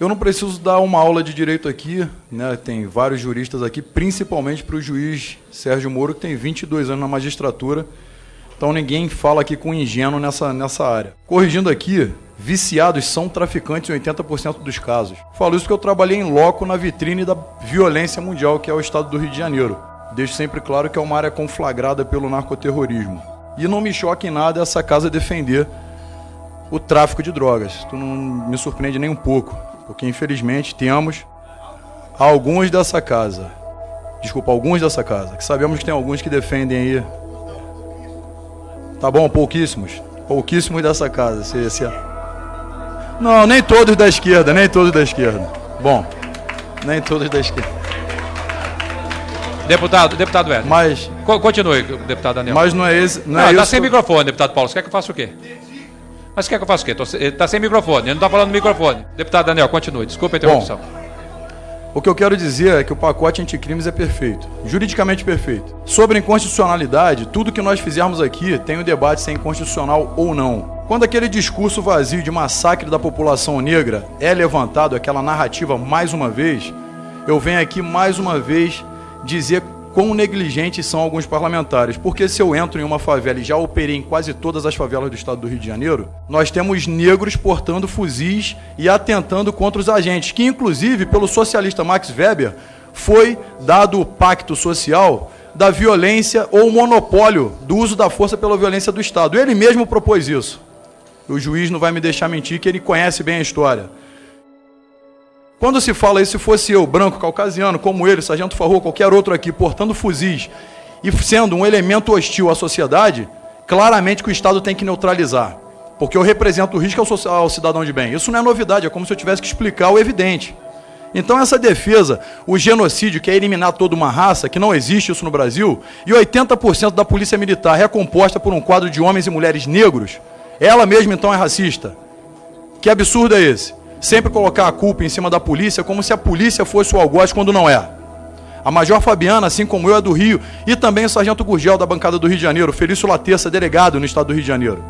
Eu não preciso dar uma aula de direito aqui, né? tem vários juristas aqui, principalmente para o juiz Sérgio Moro, que tem 22 anos na magistratura, então ninguém fala aqui com ingênuo nessa, nessa área. Corrigindo aqui, viciados são traficantes em 80% dos casos. Falo isso porque eu trabalhei em loco na vitrine da violência mundial, que é o estado do Rio de Janeiro. Deixo sempre claro que é uma área conflagrada pelo narcoterrorismo. E não me choca em nada essa casa defender o tráfico de drogas. Isso não me surpreende nem um pouco porque infelizmente temos alguns dessa casa, desculpa, alguns dessa casa, que sabemos que tem alguns que defendem aí. Tá bom, pouquíssimos, pouquíssimos dessa casa. Se, se... Não, nem todos da esquerda, nem todos da esquerda. Bom, nem todos da esquerda. Deputado, deputado Edson. Mas. Continue, deputado Daniel. Mas não é esse. Não, não é tá sem microfone, deputado Paulo. Você quer que eu faça o quê? Mas quer que eu faça o quê? Está sem microfone, ele não está falando no microfone. Deputado Daniel, continue. Desculpa a interrupção. Bom, o que eu quero dizer é que o pacote anticrimes é perfeito, juridicamente perfeito. Sobre inconstitucionalidade, tudo que nós fizermos aqui tem o um debate se é inconstitucional ou não. Quando aquele discurso vazio de massacre da população negra é levantado, aquela narrativa mais uma vez, eu venho aqui mais uma vez dizer quão negligentes são alguns parlamentares. Porque se eu entro em uma favela e já operei em quase todas as favelas do estado do Rio de Janeiro, nós temos negros portando fuzis e atentando contra os agentes, que inclusive pelo socialista Max Weber foi dado o pacto social da violência ou monopólio do uso da força pela violência do Estado. Ele mesmo propôs isso. O juiz não vai me deixar mentir que ele conhece bem a história. Quando se fala isso, se fosse eu, branco, caucasiano, como ele, Sargento Farrou, qualquer outro aqui, portando fuzis e sendo um elemento hostil à sociedade, claramente que o Estado tem que neutralizar. Porque eu represento o risco ao, cidadão de bem. Isso não é novidade, é como se eu tivesse que explicar o evidente. Então essa defesa, o genocídio, que é eliminar toda uma raça, que não existe isso no Brasil, e 80% da polícia militar é composta por um quadro de homens e mulheres negros, ela mesma então é racista. Que absurdo é esse? Sempre colocar a culpa em cima da polícia como se a polícia fosse o algoz quando não é. A Major Fabiana, assim como eu, é do Rio, e também o Sargento Gurgel da bancada do Rio de Janeiro, Felício Laterça, delegado no estado do Rio de Janeiro.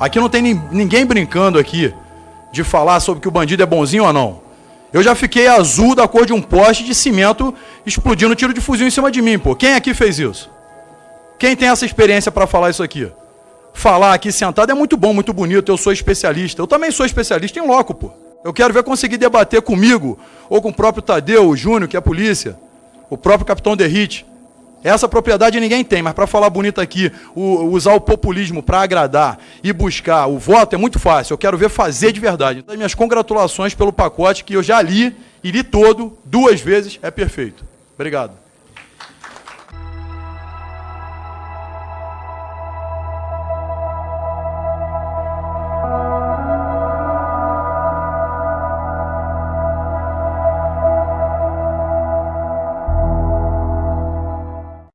Aqui não tem ninguém brincando aqui de falar sobre que o bandido é bonzinho ou não. Eu já fiquei azul da cor de um poste de cimento explodindo tiro de fuzil em cima de mim, pô. Quem aqui fez isso? Quem tem essa experiência para falar isso aqui? Falar aqui sentado é muito bom, muito bonito, eu sou especialista. Eu também sou especialista em loco, pô. Eu quero ver conseguir debater comigo, ou com o próprio Tadeu, o Júnior, que é a polícia, o próprio Capitão Derrite. Essa propriedade ninguém tem, mas para falar bonito aqui, o, usar o populismo para agradar e buscar o voto é muito fácil. Eu quero ver fazer de verdade. Então, minhas congratulações pelo pacote que eu já li e li todo duas vezes, é perfeito. Obrigado.